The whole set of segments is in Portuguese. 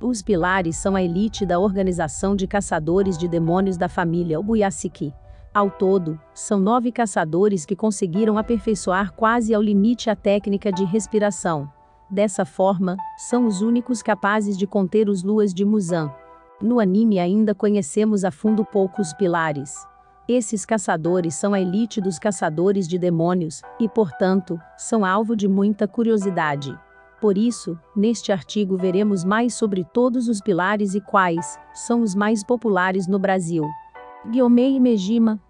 Os pilares são a elite da organização de caçadores de demônios da família Ubuyasiki. Ao todo, são nove caçadores que conseguiram aperfeiçoar quase ao limite a técnica de respiração. Dessa forma, são os únicos capazes de conter os luas de Muzan. No anime ainda conhecemos a fundo poucos pilares. Esses caçadores são a elite dos caçadores de demônios, e, portanto, são alvo de muita curiosidade. Por isso, neste artigo veremos mais sobre todos os pilares e quais são os mais populares no Brasil. Guiomei Mejima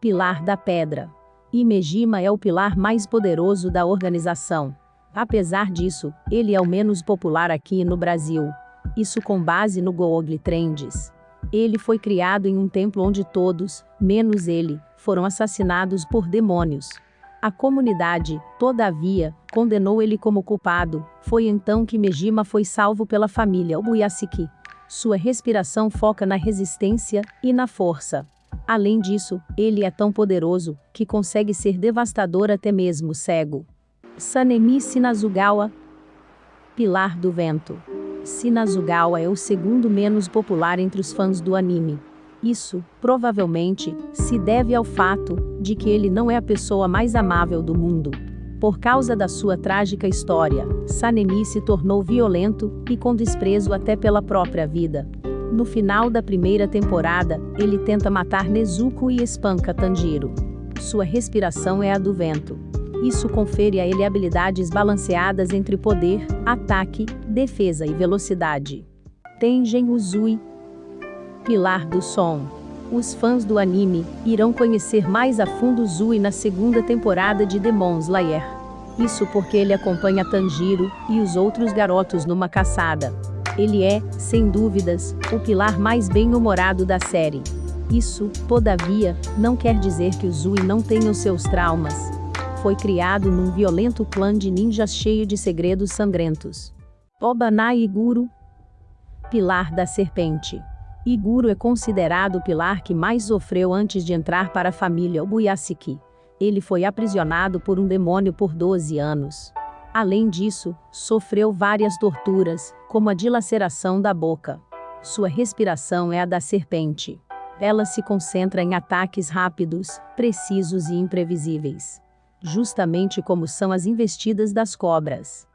Pilar da Pedra. Imejima é o pilar mais poderoso da organização. Apesar disso, ele é o menos popular aqui no Brasil. Isso com base no Google Trends. Ele foi criado em um templo onde todos, menos ele, foram assassinados por demônios. A comunidade, todavia, condenou ele como culpado. Foi então que Mejima foi salvo pela família Ubuyasiki. Sua respiração foca na resistência e na força. Além disso, ele é tão poderoso que consegue ser devastador até mesmo cego. Sanemi Sinazugawa Pilar do Vento Sinazugawa é o segundo menos popular entre os fãs do anime. Isso, provavelmente, se deve ao fato de que ele não é a pessoa mais amável do mundo. Por causa da sua trágica história, Sanemi se tornou violento e com desprezo até pela própria vida. No final da primeira temporada, ele tenta matar Nezuko e espanca Tanjiro. Sua respiração é a do vento. Isso confere a ele habilidades balanceadas entre poder, ataque, defesa e velocidade. Tengen Uzui Pilar do Som. Os fãs do anime irão conhecer mais a fundo Uzui na segunda temporada de Demon Slayer. Isso porque ele acompanha Tanjiro e os outros garotos numa caçada. Ele é, sem dúvidas, o pilar mais bem-humorado da série. Isso, todavia, não quer dizer que o Zui não tenha os seus traumas. Foi criado num violento clã de ninjas cheio de segredos sangrentos. Obanai Iguro Pilar da Serpente Iguro é considerado o pilar que mais sofreu antes de entrar para a família Obuyasiki. Ele foi aprisionado por um demônio por 12 anos. Além disso, sofreu várias torturas, como a dilaceração da boca. Sua respiração é a da serpente. Ela se concentra em ataques rápidos, precisos e imprevisíveis. Justamente como são as investidas das cobras.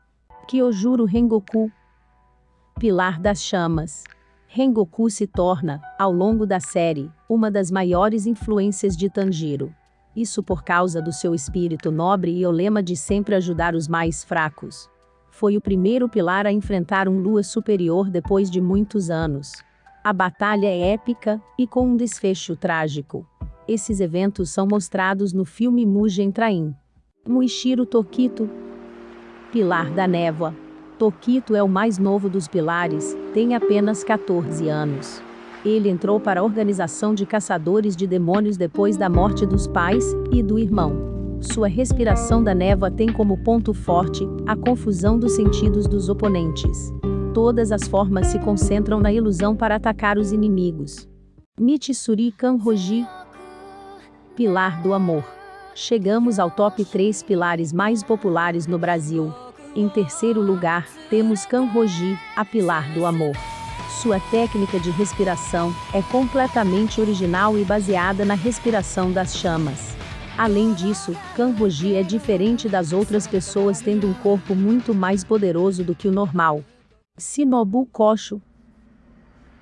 Kyojuro Rengoku Pilar das Chamas Rengoku se torna, ao longo da série, uma das maiores influências de Tanjiro. Isso por causa do seu espírito nobre e o lema de sempre ajudar os mais fracos. Foi o primeiro pilar a enfrentar um lua superior depois de muitos anos. A batalha é épica e com um desfecho trágico. Esses eventos são mostrados no filme Mugen Train. Muishiro Tokito Pilar da Névoa Tokito é o mais novo dos pilares, tem apenas 14 anos. Ele entrou para a organização de caçadores de demônios depois da morte dos pais e do irmão. Sua respiração da névoa tem como ponto forte a confusão dos sentidos dos oponentes. Todas as formas se concentram na ilusão para atacar os inimigos. Mitsuri Kanroji Pilar do Amor. Chegamos ao top 3 pilares mais populares no Brasil. Em terceiro lugar, temos Kanroji, a pilar do amor. Sua técnica de respiração é completamente original e baseada na respiração das chamas. Além disso, Kanroji é diferente das outras pessoas tendo um corpo muito mais poderoso do que o normal. Sinobu Kosho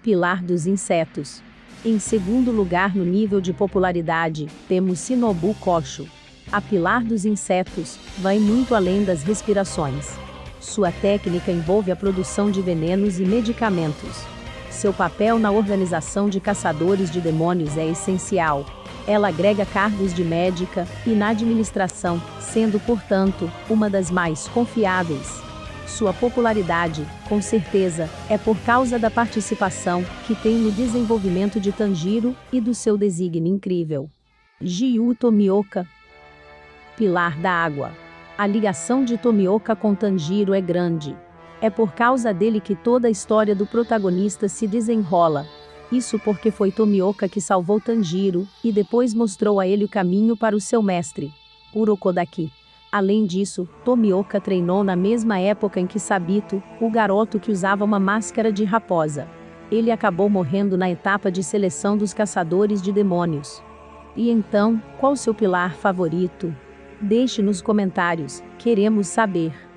Pilar dos insetos. Em segundo lugar no nível de popularidade, temos Sinobu Kosho, a pilar dos insetos, vai muito além das respirações. Sua técnica envolve a produção de venenos e medicamentos. Seu papel na organização de caçadores de demônios é essencial. Ela agrega cargos de médica e na administração, sendo, portanto, uma das mais confiáveis. Sua popularidade, com certeza, é por causa da participação que tem no desenvolvimento de Tanjiro e do seu desígnio incrível. Jiu Tomioka, pilar da água. A ligação de Tomioka com Tanjiro é grande. É por causa dele que toda a história do protagonista se desenrola. Isso porque foi Tomioka que salvou Tanjiro e depois mostrou a ele o caminho para o seu mestre, Urokodaki. Além disso, Tomioka treinou na mesma época em que Sabito, o garoto que usava uma máscara de raposa. Ele acabou morrendo na etapa de seleção dos caçadores de demônios. E então, qual seu pilar favorito? Deixe nos comentários, queremos saber.